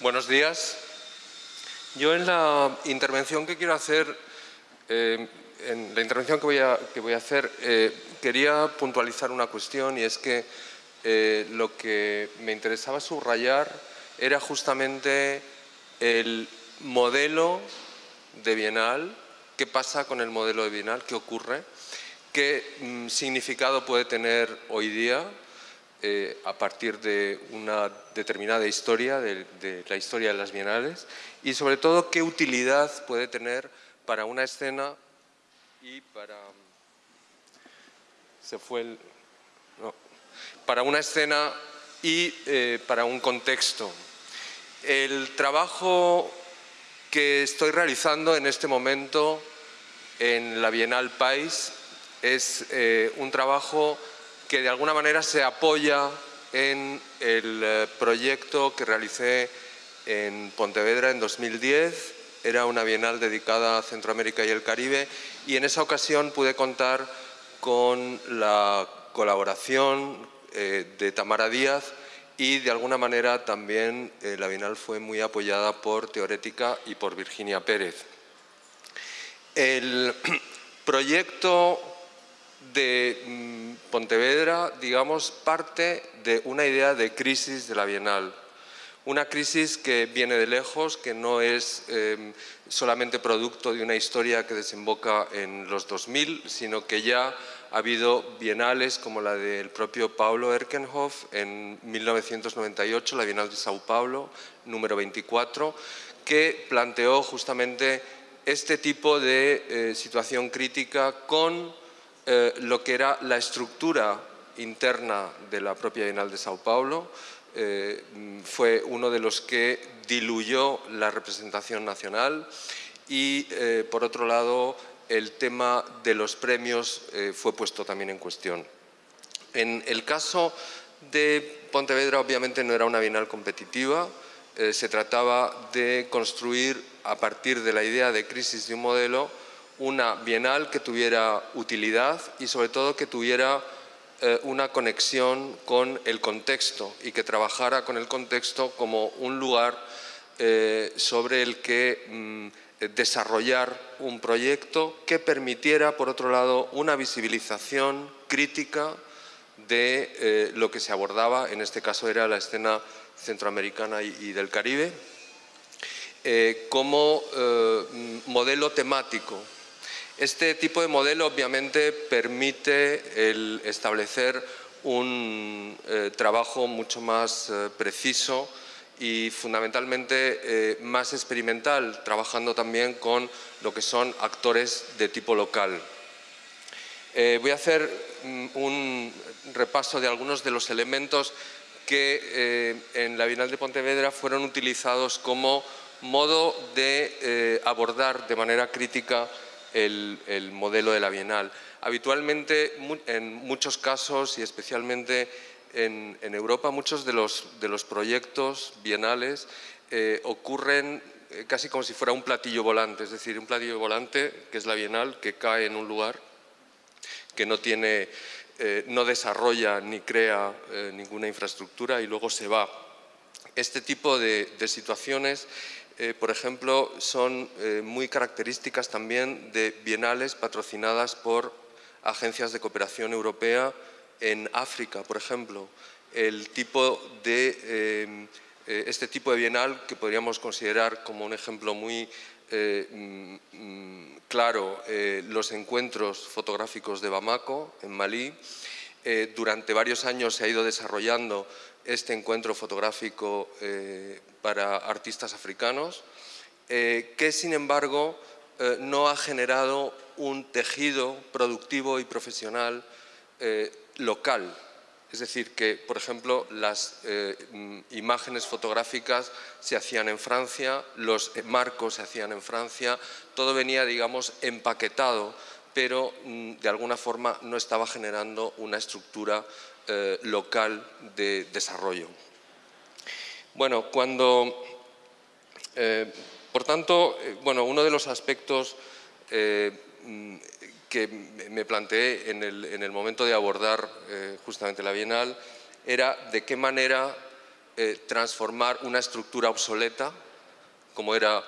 Buenos días. Yo en la intervención que quiero hacer, eh, en la intervención que voy a, que voy a hacer, eh, quería puntualizar una cuestión y es que eh, lo que me interesaba subrayar era justamente el modelo de Bienal, qué pasa con el modelo de Bienal, qué ocurre, qué mm, significado puede tener hoy día eh, a partir de una determinada historia, de, la historia de las bienales, y sobre todo qué utilidad puede tener para una escena y para... Se fue el... para una escena y eh, para un contexto. El trabajo que estoy realizando en este momento en la Bienal País es eh, un trabajo que de alguna manera se apoya en el eh, proyecto que realicé en Pontevedra en 2010. Era una bienal dedicada a Centroamérica y el Caribe y en esa ocasión pude contar con la colaboración eh, de Tamara Díaz y de alguna manera también eh, la bienal fue muy apoyada por Teorética y por Virginia Pérez. El proyecto de mm, Pontevedra, digamos, parte de una idea de crisis de la Bienal. Una crisis que viene de lejos, que no es em, solamente producto de una historia que desemboca en los 2000, sino que ya ha habido bienales como la del propio Paulo Erkenhoff en 1998, la Bienal de Sao Paulo, número 24, que planteó justamente este tipo de eh, situación crítica con eh, lo que era la estructura interna de la propia Bienal de Sao Paulo. Eh, fue uno de los que diluyó la representación nacional y, eh, por otro lado, el tema de los premios fue puesto también en cuestión. En el caso de Pontevedra, obviamente, no era una bienal competitiva, se trataba de construir, a partir de la idea de crisis de un modelo, una bienal que tuviera utilidad y sobre todo que tuviera eh, una conexión con el contexto y que trabajara con el contexto como un lugar eh, sobre el que mm, desarrollar un proyecto que permitiera, por otro lado, una visibilización crítica de eh, lo que se abordaba, en este caso era la escena centroamericana y del Caribe, como modelo temático este tipo de modelo obviamente permite el establecer un eh, trabajo mucho más eh, preciso y fundamentalmente eh, más experimental, trabajando también con lo que son actores de tipo local. voy a hacer mm, un repaso de algunos de los elementos que en la Bienal de Pontevedra fueron utilizados como modo de abordar de manera crítica el, modelo de la Bienal. Habitualmente, en muchos casos y especialmente en, Europa, muchos de los, de los proyectos bienales eh, ocurren eh, casi como si fuera un platillo volante, es decir, un platillo volante que es la Bienal, que cae en un lugar que no tiene, eh, no desarrolla ni crea ninguna infraestructura y luego se va. Este tipo de, de situaciones eh, por ejemplo, son eh, muy características también de bienales patrocinadas por agencias de cooperación europea en África, por ejemplo. El tipo de, eh, este tipo de bienal que podríamos considerar como un ejemplo muy mm, mm, claro, los encuentros fotográficos de Bamako, en Malí. durante varios años se ha ido desarrollando este encuentro fotográfico eh, para artistas africanos, eh, que sin embargo eh, no ha generado un tejido productivo y profesional local. Es decir, que, por ejemplo, las imágenes fotográficas se hacían en Francia, los marcos se hacían en Francia, todo venía, digamos, empaquetado, pero mm, de alguna forma no estaba generando una estructura eh, local de desarrollo. Bueno, cuando, eh, por tanto, eh, bueno, uno de los aspectos mm, que me planteé en el, momento de abordar justamente la Bienal era de qué manera transformar una estructura obsoleta, como era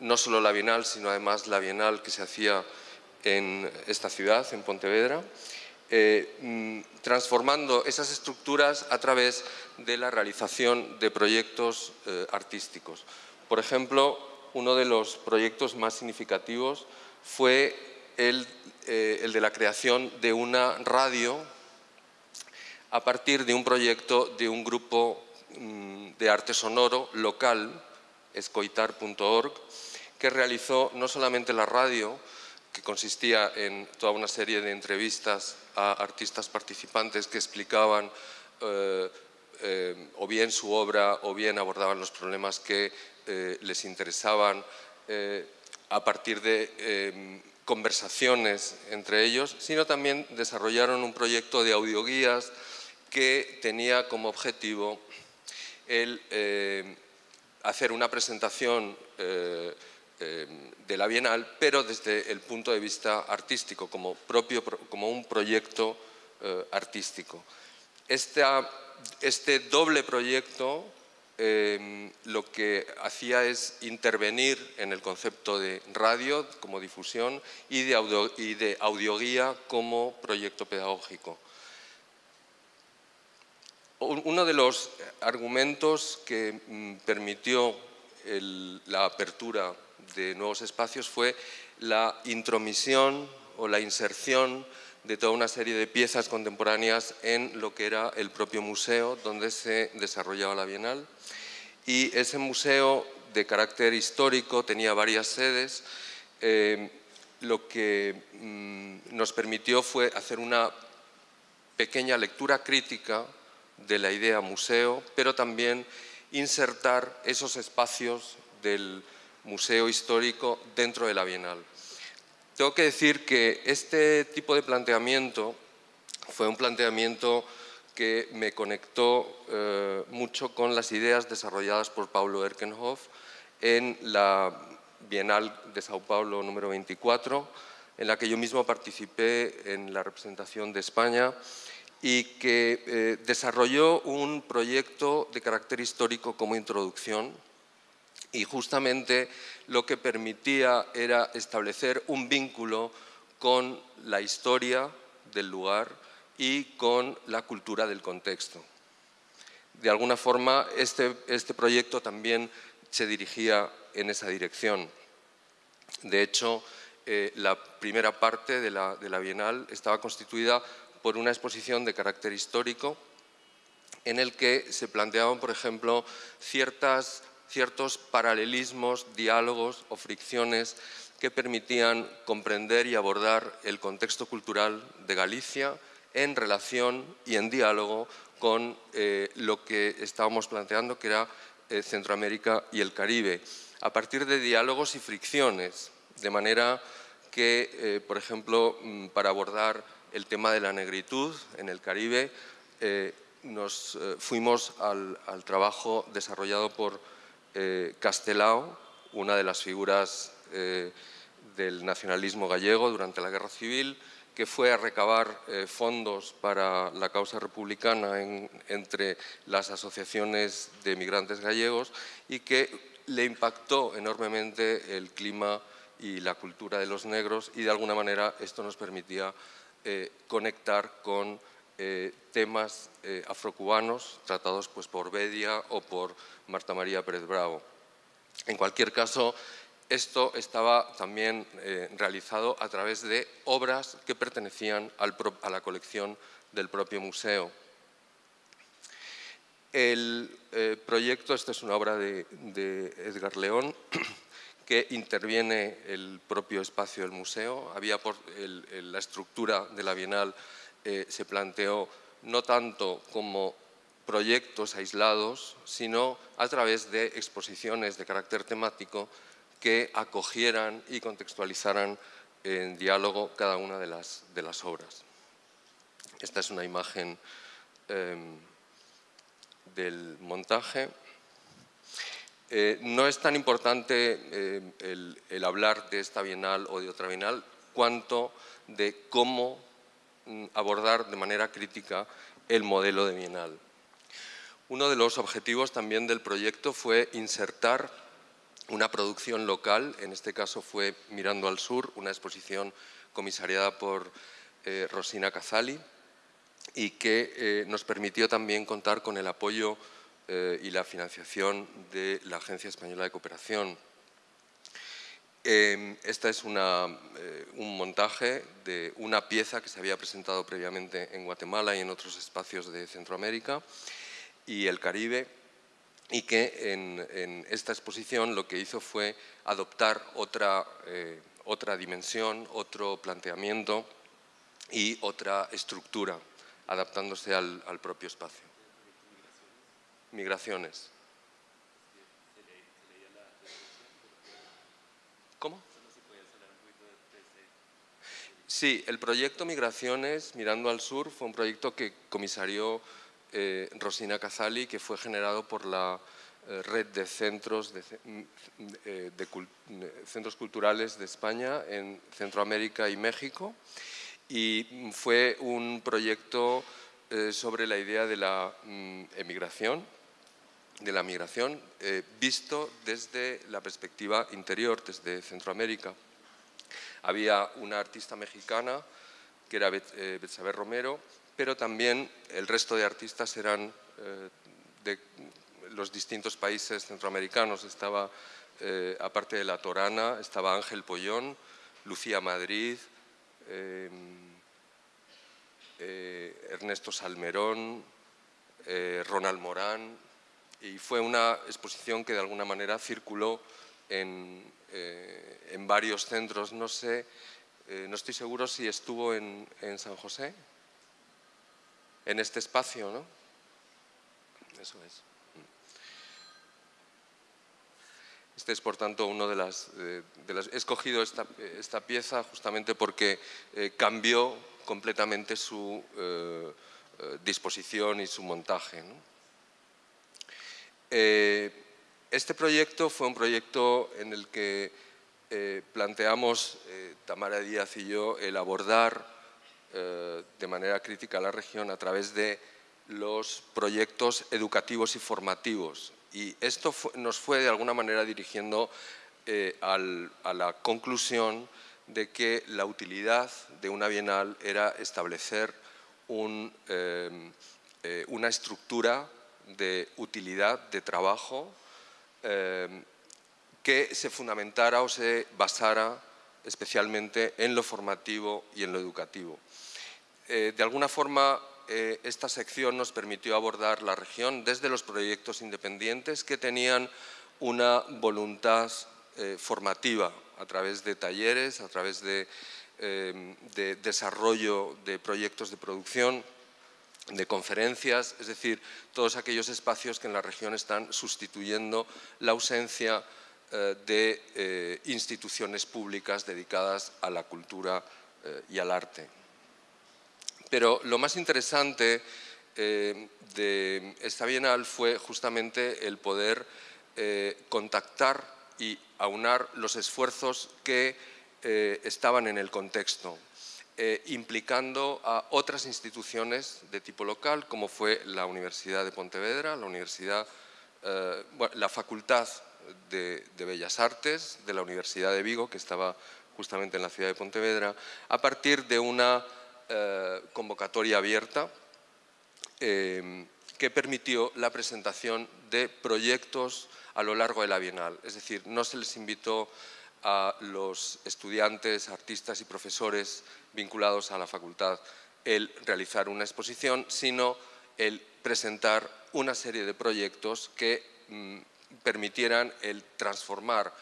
no solo la Bienal, sino además la Bienal que se hacía en esta ciudad, en Pontevedra, eh, mm, transformando esas estructuras a través de la realización de proyectos eh, artísticos. Por ejemplo, uno de los proyectos más significativos fue el, el de la creación de una radio a partir de un proyecto de un grupo mm, de arte sonoro local, escoitar.org, que realizó no solamente la radio, que consistía en toda una serie de entrevistas a artistas participantes que explicaban eh, eh, o bien su obra o bien abordaban los problemas que eh, les interesaban a partir de conversaciones entre ellos, sino también desarrollaron un proyecto de audioguías que tenía como objetivo el hacer una presentación de la Bienal, pero desde el punto de vista artístico, como, propio, como un proyecto artístico. este doble proyecto lo que hacía es intervenir en el concepto de radio como difusión y de, y de audioguía como proyecto pedagógico. Uno de los argumentos que mm, permitió la apertura de nuevos espacios fue la intromisión o la inserción de toda una serie de piezas contemporáneas en lo que era el propio museo donde se desarrollaba la Bienal. Y ese museo de carácter histórico tenía varias sedes. Eh, lo que mm, nos permitió fue hacer una pequeña lectura crítica de la idea museo, pero también insertar esos espacios del histórico dentro de la Bienal. Tengo que decir que este tipo de planteamiento fue un planteamiento que me conectó eh, mucho con las ideas desarrolladas por Paulo Erkenhoff en la Bienal de Sao Paulo número 24, en la que yo mismo participé en la representación de España y que eh, desarrolló un proyecto de carácter histórico como introducción y justamente lo que permitía era establecer un vínculo con la historia del lugar y con la cultura del contexto. De alguna forma, este, este proyecto también se dirigía en esa dirección. De hecho, eh, la primera parte de la, de la Bienal estaba constituida por una exposición de carácter histórico en el que se planteaban, por ejemplo, ciertas, ciertos paralelismos, diálogos o fricciones que permitían comprender y abordar el contexto cultural de Galicia en relación y en diálogo con eh, lo que estábamos planteando, que era eh, Centroamérica y el Caribe, a partir de diálogos y fricciones, de manera que, eh, por ejemplo, mm, para abordar el tema de la negritud en el Caribe, nos fuimos al, trabajo desarrollado por eh, Castelao, una de las figuras del nacionalismo gallego durante la Guerra Civil, que fue a recabar fondos para la causa republicana entre las asociaciones de migrantes gallegos y que le impactó enormemente el clima y la cultura de los negros y de alguna manera esto nos permitía eh, conectar con eh, temas eh, afrocubanos tratados pues, por Bedia o por Marta María Pérez Bravo. En cualquier caso, esto estaba también realizado a través de obras que pertenecían a la colección del propio museo. El proyecto, esta es una obra de, de Edgar León, que interviene el propio espacio del museo. Había por la estructura de la Bienal eh, se planteó no tanto como proyectos aislados, sino a través de exposiciones de carácter temático que acogieran y contextualizaran en diálogo cada una de las, obras. Esta es una imagen em, del montaje. Eh, no es tan importante eh, el, hablar de esta bienal o de otra bienal cuanto de cómo abordar de manera crítica el modelo de bienal. Uno de los objetivos también del proyecto fue insertar una producción local, en este caso fue Mirando al Sur, una exposición comisariada por eh, Rosina Cazali y que eh, nos permitió también contar con el apoyo eh, y la financiación de la Agencia Española de Cooperación. Em, esta es una, un montaje de una pieza que se había presentado previamente en Guatemala y en otros espacios de Centroamérica y el Caribe y que en, esta exposición lo que hizo fue adoptar otra, eh, otra dimensión, otro planteamiento y otra estructura, adaptándose al, propio espacio. Migraciones. ¿Cómo? Sí, el proyecto Migraciones Mirando al Sur fue un proyecto que comisarió eh, Rosina Cazali, que fue generado por la eh, red de centros, de, mm, eh, centros culturales de España en Centroamérica y México. Y fue un proyecto sobre la idea de la mm, emigración, de la migración, visto desde la perspectiva interior, desde Centroamérica. Había una artista mexicana, que era Betsabe Romero, pero también el resto de artistas eran eh, de los distintos países centroamericanos. Estaba, eh, aparte de La Torana, estaba Ángel Pollón, Lucía Madrid, em, eh, Ernesto Salmerón, Ronald Morán, y fue una exposición que de alguna manera circuló en, en varios centros. No sé, no estoy seguro si estuvo en, San José en este espacio, ¿no? Eso es. Este es, por tanto, uno de las... Eh, he escogido esta, pieza justamente porque eh, cambió completamente su eh, disposición y su montaje. Este proyecto fue un proyecto en el que planteamos, Tamara Díaz y yo, el abordar eh, de manera crítica la región a través de los proyectos educativos y formativos. Y esto nos fue de alguna manera dirigiendo eh, a la conclusión de que la utilidad de una bienal era establecer eh, una estructura de utilidad, de trabajo, que se fundamentara o se basara especialmente en lo formativo y en lo educativo. Eh, de alguna forma, eh, esta sección nos permitió abordar la región desde los proyectos independientes que tenían una voluntad eh, formativa a través de talleres, a través de desarrollo de proyectos de producción, de conferencias, es decir, todos aquellos espacios que en la región están sustituyendo la ausencia de instituciones públicas dedicadas a la cultura y al arte. Pero lo más interesante eh, de esta bienal fue justamente el poder eh, contactar y aunar los esfuerzos que eh, estaban en el contexto, implicando a otras instituciones de tipo local, como fue la Universidad de Pontevedra, la, Universidad, la Facultad de, Bellas Artes de la Universidad de Vigo, que estaba justamente en la ciudad de Pontevedra, a partir de una eh, convocatoria abierta eh, que permitió la presentación de proyectos a lo largo de la Bienal. Es decir, no se les invitó a los estudiantes, artistas y profesores vinculados a la facultad el realizar una exposición, sino el presentar una serie de proyectos que mm, permitieran el transformar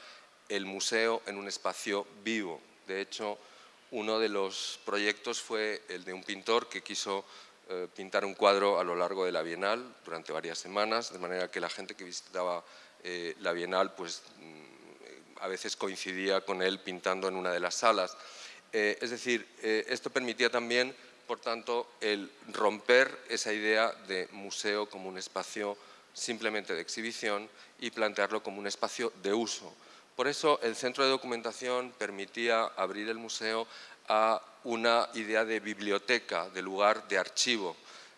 el museo en un espacio vivo. De hecho, uno de los proyectos fue el de un pintor que quiso eh, pintar un cuadro a lo largo de la Bienal durante varias semanas, de manera que la gente que visitaba eh, la Bienal pues, mm, a veces coincidía con él pintando en una de las salas. Eh, es decir, esto permitía también, por tanto, el romper esa idea de museo como un espacio simplemente de exhibición y plantearlo como un espacio de uso. Por eso el centro de documentación permitía abrir el museo a una idea de biblioteca, de lugar de archivo.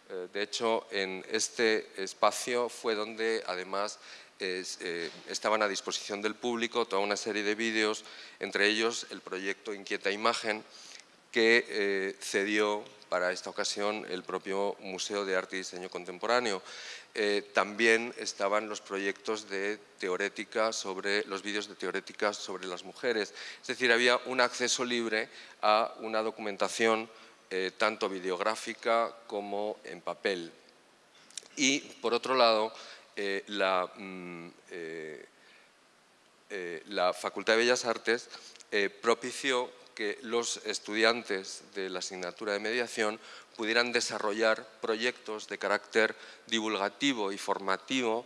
Eh, de hecho, en este espacio fue donde además eh, estaban a disposición del público toda una serie de vídeos, entre ellos el proyecto Inquieta Imagen, que eh, cedió para esta ocasión el propio Museo de Arte y Diseño Contemporáneo. también estaban los proyectos de teorética sobre los vídeos de teorética sobre las mujeres. Es decir, había un acceso libre a una documentación eh, tanto videográfica como en papel. Y, por otro lado, eh, la, mm, eh, la, Facultad de Bellas Artes propició que los estudiantes de la asignatura de mediación pudieran desarrollar proyectos de carácter divulgativo y formativo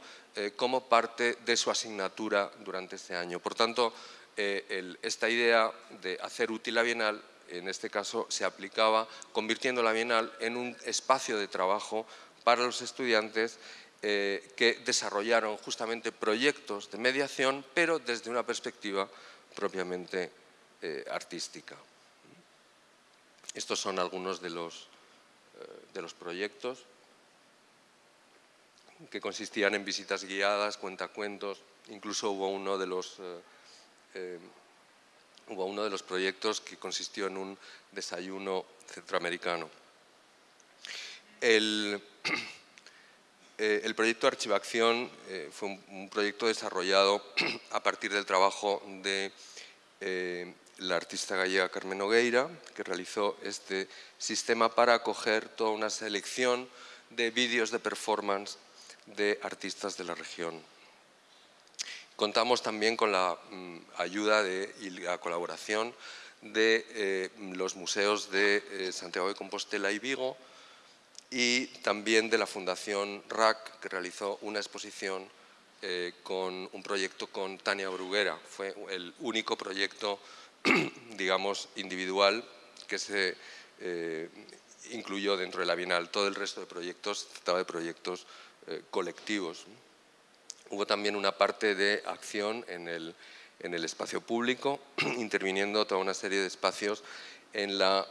como parte de su asignatura durante este año. Por tanto, esta idea de hacer útil la Bienal en este caso se aplicaba convirtiendo la Bienal en un espacio de trabajo para los estudiantes eh, que desarrollaron justamente proyectos de mediación, pero desde una perspectiva propiamente eh, artística. Estos son algunos de los, eh, de los proyectos que consistían en visitas guiadas, cuentacuentos, incluso hubo uno de los hubo uno de los proyectos que consistió en un desayuno centroamericano. El, eh, proyecto Archivación eh, fue un, proyecto desarrollado a partir del trabajo de eh, la artista gallega Carmen Nogueira, que realizó este sistema para acoger toda una selección de vídeos de performance de artistas de la región. Contamos también con la mm, ayuda y la colaboración de los museos de Santiago de Compostela y Vigo y también de la Fundación RAC, que realizó una exposición eh, con un proyecto con Tania Bruguera. Fue el único proyecto, digamos, individual que se incluyó dentro de la Bienal. Todo el resto de proyectos trataba de proyectos colectivos. Hubo también una parte de acción en el, espacio público, interviniendo toda una serie de espacios en la,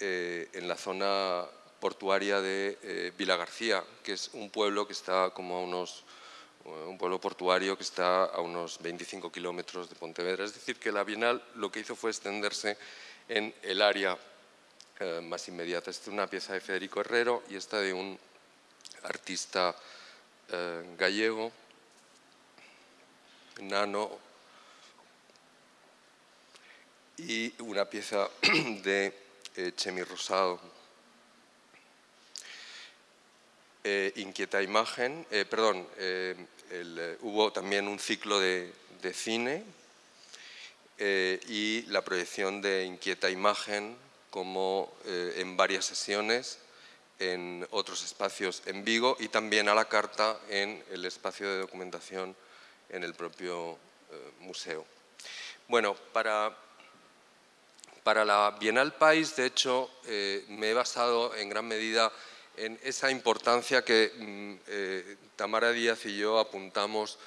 eh, eh, en la zona portuaria de eh, Vila García, que es un pueblo que está como a unos un pueblo portuario que está a unos 25 kilómetros de Pontevedra. Es decir, que la Bienal lo que hizo fue extenderse en el área más inmediata. Esta es una pieza de Federico Herrero y esta de un artista eh, gallego, nano, y una pieza de eh, Chemi Rosado. Eh, inquieta imagen, perdón, hubo también un ciclo de, de cine y la proyección de Inquieta imagen como en varias sesiones en otros espacios en Vigo y también a la carta en el espacio de documentación en el propio eh, museo. Bueno, para, para la Bienal País, de hecho, eh, me he basado en gran medida en esa importancia que mm, eh, Tamara Díaz y yo apuntamos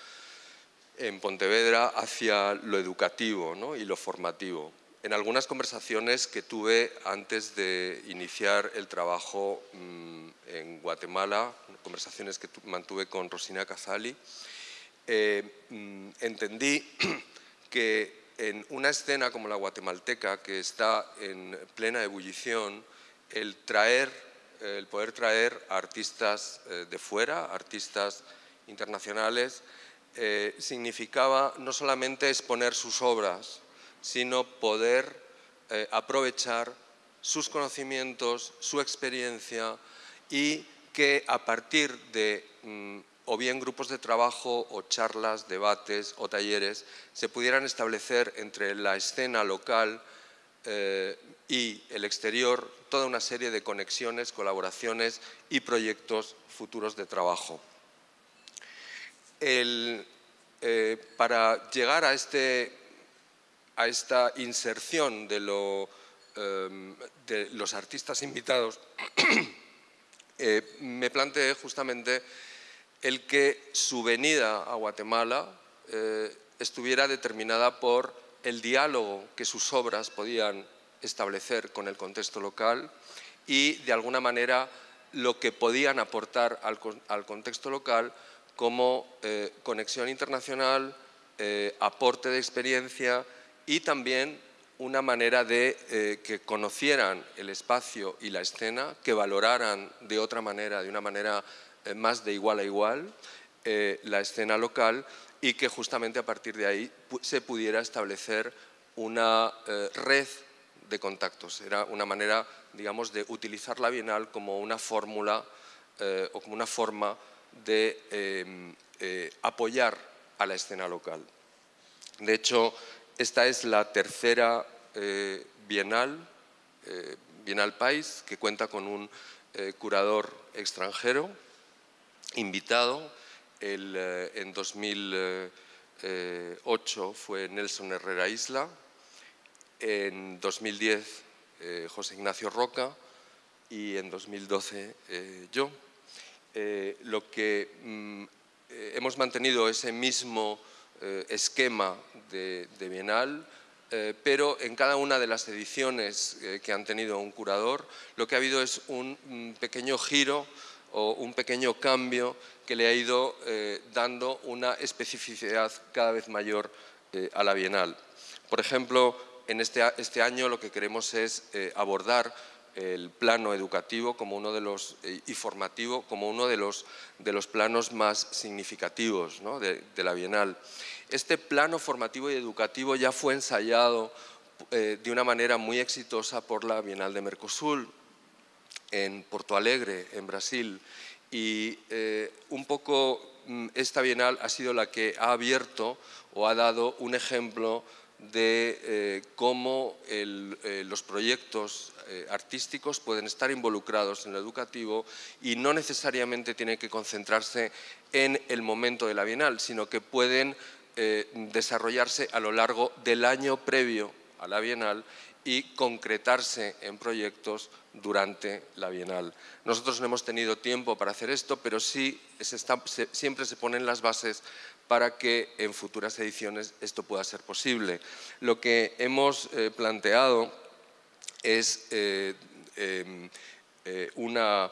en Pontevedra hacia lo educativo y lo formativo. En algunas conversaciones que tuve antes de iniciar el trabajo mm, en Guatemala, conversaciones que mantuve con Rosina Cazali, eh, mm, entendí que en una escena como la guatemalteca, que está en plena ebullición, el, traer, el poder traer artistas eh, de fuera, artistas internacionales, eh, significaba no solamente exponer sus obras, sino poder eh, aprovechar sus conocimientos, su experiencia y que a partir de mm, o bien grupos de trabajo o charlas, debates o talleres se pudieran establecer entre la escena local eh, y el exterior toda una serie de conexiones, colaboraciones y proyectos futuros de trabajo. Eh, para llegar a este a esta inserción de, em, los artistas invitados, eh, me planteé justamente el que su venida a Guatemala eh, estuviera determinada por el diálogo que sus obras podían establecer con el contexto local y de alguna manera lo que podían aportar al, contexto local como eh, conexión internacional, eh, aporte de experiencia y también una manera de que conocieran el espacio y la escena, que valoraran de otra manera, de una manera más de igual a igual, la escena local y que justamente a partir de ahí se pudiera establecer una red de contactos. Era una manera, digamos, de utilizar la Bienal como una fórmula eh, o como una forma de em, eh, apoyar a la escena local. De hecho, esta es la tercera eh, Bienal, Bienal País, que cuenta con un curador extranjero invitado. en 2008 fue Nelson Herrera Isla, en 2010 eh, José Ignacio Roca y en 2012 eh, yo. Eh, lo que mm, hemos mantenido ese mismo esquema de, Bienal, pero en cada una de las ediciones que han tenido un curador, lo que ha habido es un, un pequeño giro o un pequeño cambio que le ha ido dando una especificidad cada vez mayor a la Bienal. Por ejemplo, en este, este, año lo que queremos es eh, abordar el plano educativo como uno de los, eh, y formativo como uno de los, de los planos más significativos de, la Bienal. Este plano formativo y educativo ya fue ensayado eh, de una manera muy exitosa por la Bienal de Mercosur en Porto Alegre, en Brasil, y un poco mm, esta Bienal ha sido la que ha abierto o ha dado un ejemplo de eh, cómo eh, los proyectos eh, artísticos pueden estar involucrados en lo educativo y no necesariamente tienen que concentrarse en el momento de la Bienal, sino que pueden desarrollarse a lo largo del año previo a la Bienal y concretarse en proyectos durante la Bienal. Nosotros no hemos tenido tiempo para hacer esto, pero sí siempre se ponen las bases para que en futuras ediciones esto pueda ser posible. Lo que hemos eh, planteado es eh, em, eh, una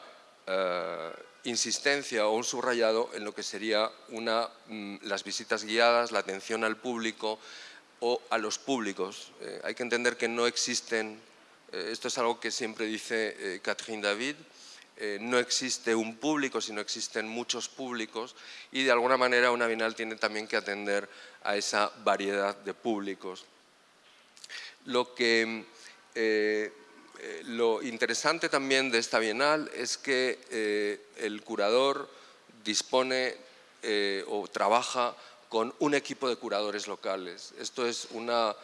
insistencia o un subrayado en lo que sería una, mm, las visitas guiadas, la atención al público o a los públicos. hay que entender que no existen, esto es algo que siempre dice Catherine David, eh, no existe un público, sino existen muchos públicos y de alguna manera una Bienal tiene también que atender a esa variedad de públicos. Lo, que, eh, eh, lo interesante también de esta Bienal es que el curador dispone o trabaja con un equipo de curadores locales. Esto es una,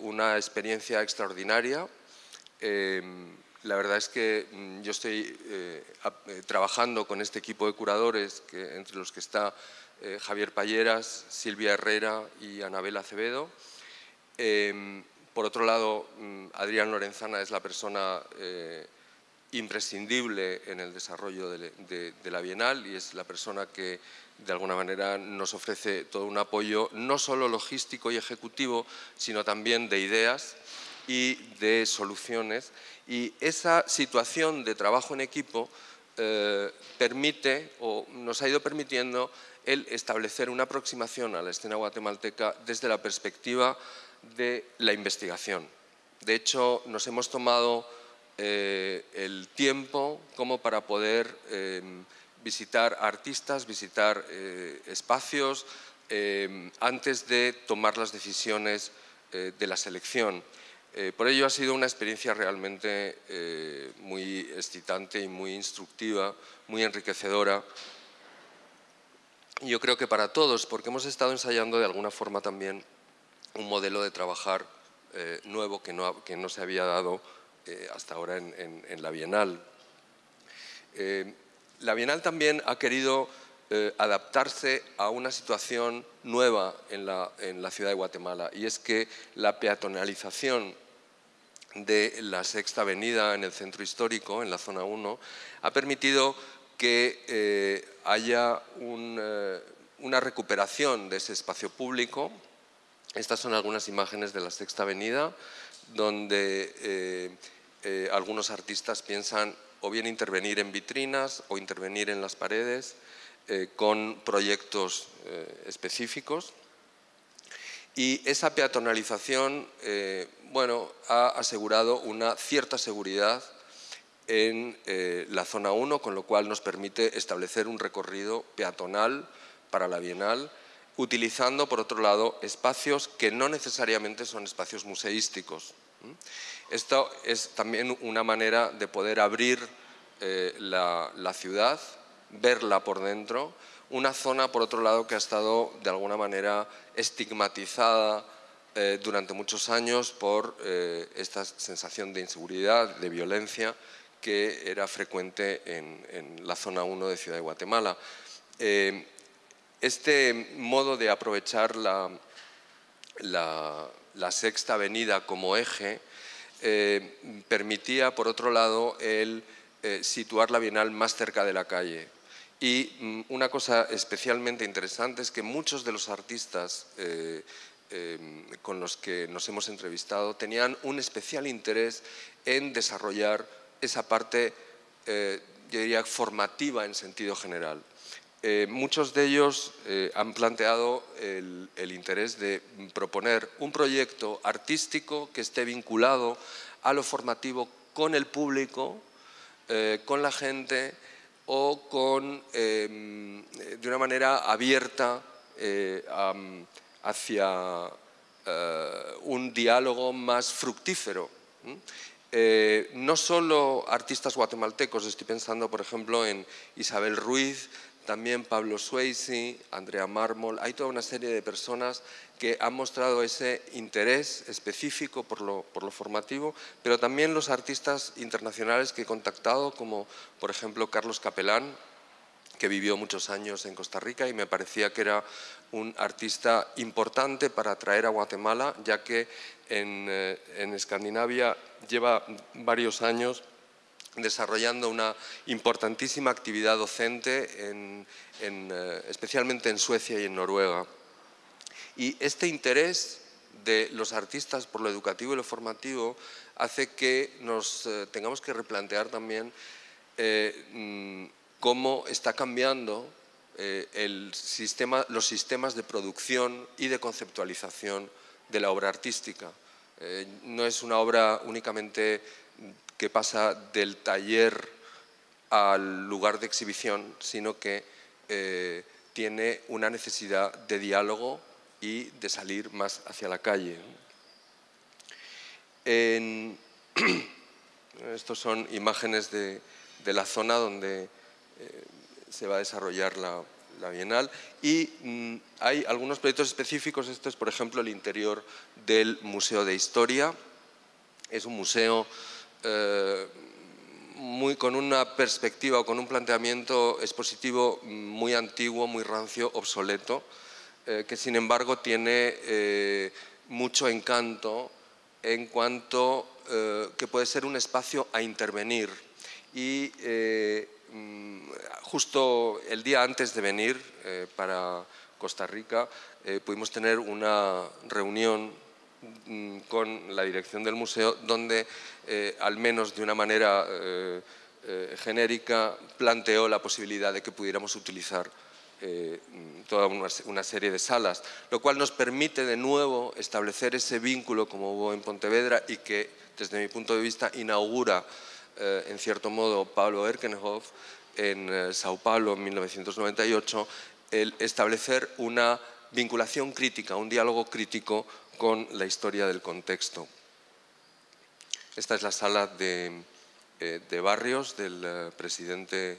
una experiencia extraordinaria la verdad es que mm, yo estoy eh, eh, trabajando con este equipo de curadores, que, entre los que está eh, Javier Palleras, Silvia Herrera y Anabel Acevedo. Em, por otro lado, mm, Adrián Lorenzana es la persona imprescindible en el desarrollo de, la Bienal y es la persona que de alguna manera nos ofrece todo un apoyo no solo logístico y ejecutivo, sino también de ideas y de soluciones y esa situación de trabajo en equipo eh, permite o nos ha ido permitiendo el establecer una aproximación a la escena guatemalteca desde la perspectiva de la investigación. De hecho, nos hemos tomado eh, el tiempo como para poder eh, visitar artistas, visitar espacios, antes de tomar las decisiones de la selección. Eh, por ello ha sido una experiencia realmente eh, muy excitante y muy instructiva, muy enriquecedora. yo creo que para todos, porque hemos estado ensayando de alguna forma también un modelo de trabajar eh, nuevo que no, que no, se había dado hasta ahora en, la Bienal. La Bienal también ha querido adaptarse a una situación nueva en la, ciudad de Guatemala y es que la peatonalización de la Sexta Avenida en el centro histórico, en la zona 1, ha permitido que eh, haya eh, una recuperación de ese espacio público. Estas son algunas imágenes de la Sexta Avenida, donde eh, eh, algunos artistas piensan o bien intervenir en vitrinas o intervenir en las paredes eh, con proyectos eh, específicos. Y esa peatonalización bueno, ha asegurado una cierta seguridad en la zona 1, con lo cual nos permite establecer un recorrido peatonal para la Bienal, utilizando, por otro lado, espacios que no necesariamente son espacios museísticos. Esto es también una manera de poder abrir eh, la, ciudad, verla por dentro, una zona, por otro lado, que ha estado de alguna manera estigmatizada eh, durante muchos años por eh, esta sensación de inseguridad, de violencia, que era frecuente en, la zona 1 de Ciudad de Guatemala. este modo de aprovechar la, la sexta avenida como eje eh, permitía, por otro lado, el eh, situar la Bienal más cerca de la calle. Y mm, una cosa especialmente interesante es que muchos de los artistas eh, con los que nos hemos entrevistado tenían un especial interés en desarrollar esa parte, yo diría, formativa en sentido general. Muchos de ellos han planteado el, interés de proponer un proyecto artístico que esté vinculado a lo formativo con el público, eh, con la gente o con, de una manera abierta eh, hacia eh, un diálogo más fructífero. no solo artistas guatemaltecos, estoy pensando por ejemplo en Isabel Ruiz, también Pablo Swayze, Andrea Mármol, hay toda una serie de personas que han mostrado ese interés específico por lo, formativo, pero también los artistas internacionales que he contactado, como por ejemplo Carlos Capelán, que vivió muchos años en Costa Rica y me parecía que era un artista importante para atraer a Guatemala, ya que en, eh, en Escandinavia lleva varios años desarrollando una importantísima actividad docente, eh, especialmente en Suecia y en Noruega. Y este interés de los artistas por lo educativo y lo formativo hace que nos eh, tengamos que replantear también eh, mm, cómo está cambiando el sistema, los sistemas de producción y de conceptualización de la obra artística. no es una obra únicamente que pasa del taller al lugar de exhibición, sino que eh, tiene una necesidad de diálogo y de salir más hacia la calle. estos son imágenes de, la zona donde eh, se va a desarrollar la, Bienal y mm, hay algunos proyectos específicos, este es por ejemplo el interior del Museo de Historia, es un museo eh, muy, con una perspectiva o con un planteamiento expositivo muy antiguo, muy rancio, obsoleto, eh, que sin embargo tiene eh, mucho encanto en cuanto que puede ser un espacio a intervenir. Y mm, justo el día antes de venir para Costa Rica pudimos tener una reunión con la dirección del museo, donde eh, al menos de una manera eh, eh, genérica planteó la posibilidad de que pudiéramos utilizar toda una, serie de salas, lo cual nos permite de nuevo establecer ese vínculo como hubo en Pontevedra y que desde mi punto de vista inaugura en cierto modo Pablo Erkenhoff en Sao Paulo en 1998, el establecer una vinculación crítica, un diálogo crítico con la historia del contexto. Esta es la sala de, eh, barrios del eh, presidente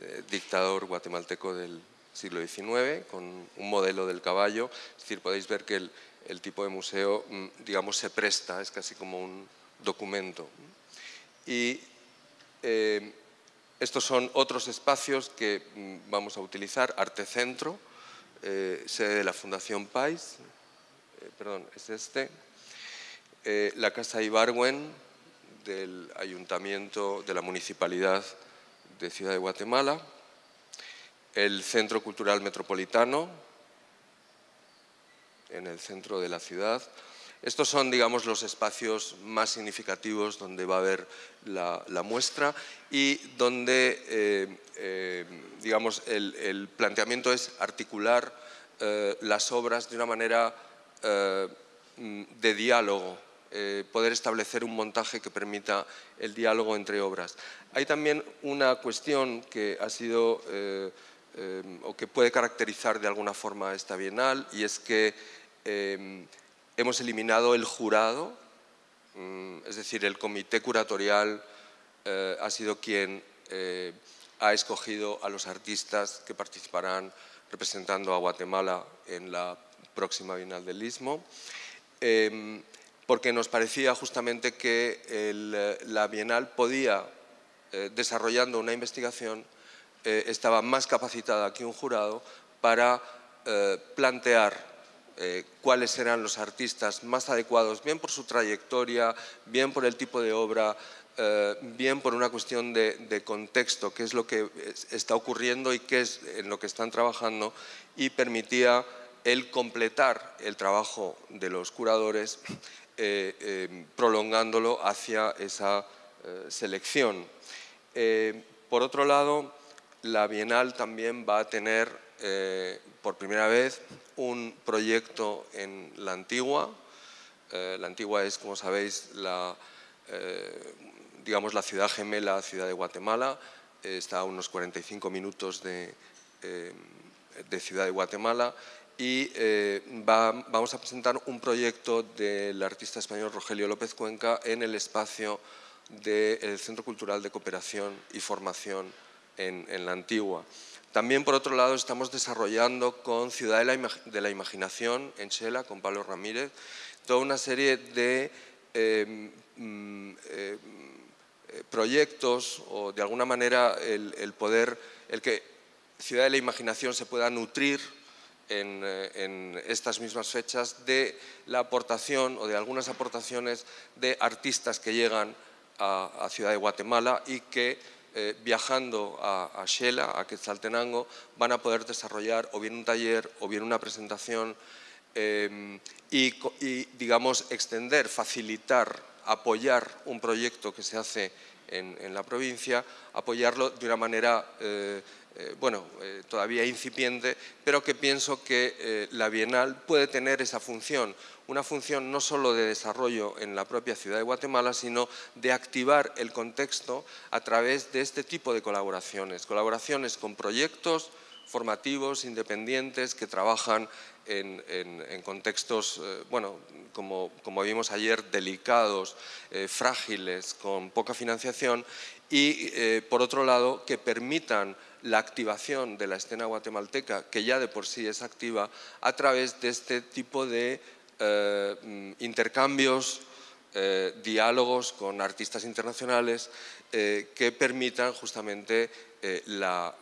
eh, dictador guatemalteco del siglo XIX, con un modelo del caballo. Es decir, podéis ver que el, tipo de museo, mm, digamos, se presta, es casi como un documento. Y estos son otros espacios que mm, vamos a utilizar, Arte Centro, sede de la Fundación Pais, perdón, es este, eh, la Casa Ibarwen del Ayuntamiento de la Municipalidad de Ciudad de Guatemala, el Centro Cultural Metropolitano, en el centro de la ciudad, Estos son, digamos, los espacios más significativos donde va a haber la, muestra y donde, eh, eh, digamos, el, planteamiento es articular eh, las obras de una manera de diálogo, poder establecer un montaje que permita el diálogo entre obras. Hay también una cuestión que ha sido o que puede caracterizar de alguna forma esta bienal y es que hemos eliminado el jurado, mm, es decir, el comité curatorial eh, ha sido quien eh, ha escogido a los artistas que participarán representando a Guatemala en la próxima Bienal del Istmo, em, porque nos parecía justamente que la Bienal podía, eh, desarrollando una investigación, estaba más capacitada que un jurado para plantear eh, cuáles eran los artistas más adecuados, bien por su trayectoria, bien por el tipo de obra, eh, bien por una cuestión de, contexto, qué es lo que está ocurriendo y qué es en lo que están trabajando, y permitía el completar el trabajo de los curadores eh, prolongándolo hacia esa selección. por otro lado, la Bienal también va a tener por primera vez un proyecto en la Antigua. Eh, la Antigua es, como sabéis, la, eh, digamos, la ciudad gemela, ciudad de Guatemala. está a unos 45 minutos de, eh, de Ciudad de Guatemala y vamos a presentar un proyecto del artista español Rogelio López Cuenca en el espacio del Centro Cultural de Cooperación y Formación en, la Antigua. También, por otro lado, estamos desarrollando con Ciudad de la, Imaginación, en Chela, con Pablo Ramírez, toda una serie de em, mm, eh, proyectos o, de alguna manera, el, poder, el que Ciudad de la Imaginación se pueda nutrir eh, en, estas mismas fechas de la aportación o de algunas aportaciones de artistas que llegan a, Ciudad de Guatemala y que eh, viajando a, a a Quetzaltenango, van a poder desarrollar o bien un taller o bien una presentación em, y, digamos, extender, facilitar, apoyar un proyecto que se hace en, la provincia, apoyarlo de una manera eh, eh, bueno, eh, todavía incipiente, pero que pienso que eh, la Bienal puede tener esa función, una función no solo de desarrollo en la propia ciudad de Guatemala, sino de activar el contexto a través de este tipo de colaboraciones, colaboraciones con proyectos formativos, independientes, que trabajan en, contextos, bueno, como, como, vimos ayer, delicados, frágiles, con poca financiación, y por otro lado, que permitan la activación de la escena guatemalteca, que ya de por sí es activa, a través de este tipo de eh, mm, intercambios, eh, diálogos con artistas internacionales eh, que permitan justamente la,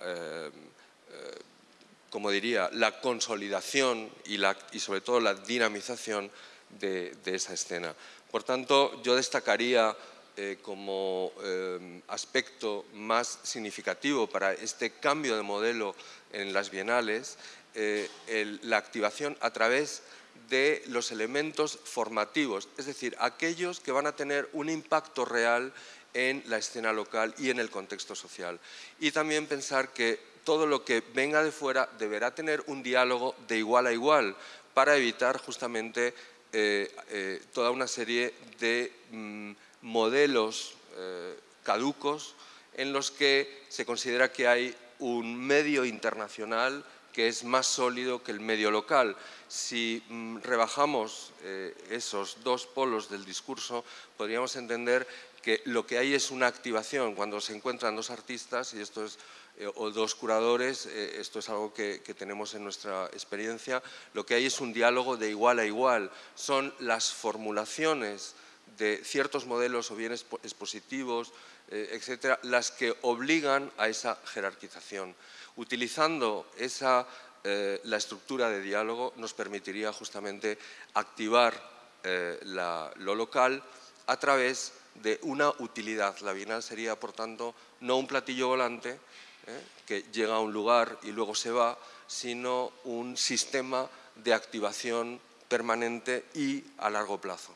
como diría, la consolidación y, sobre todo la dinamización de, de esa escena. Por tanto, yo destacaría eh, como eh, aspecto más significativo para este cambio de modelo en las bienales eh, la activación a través de los elementos formativos, es decir, aquellos que van a tener un impacto real en la escena local y en el contexto social. Y también pensar que todo lo que venga de fuera deberá tener un diálogo de igual a igual para evitar justamente toda una serie de mm, modelos eh, caducos en los que se considera que hay un medio internacional que es más sólido que el medio local. Si mm, rebajamos eh, esos dos polos del discurso, podríamos entender que lo que hay es una activación cuando se encuentran dos artistas y esto es, eh, o dos curadores, esto es algo que, tenemos en nuestra experiencia, lo que hay es un diálogo de igual a igual, son las formulaciones de ciertos modelos o bien expositivos, eh, etcétera, las que obligan a esa jerarquización. Utilizando esa, eh, la estructura de diálogo nos permitiría justamente activar eh, lo local a través de una utilidad. La Bienal sería, por tanto, no un platillo volante que llega a un lugar y luego se va, sino un sistema de activación permanente y a largo plazo.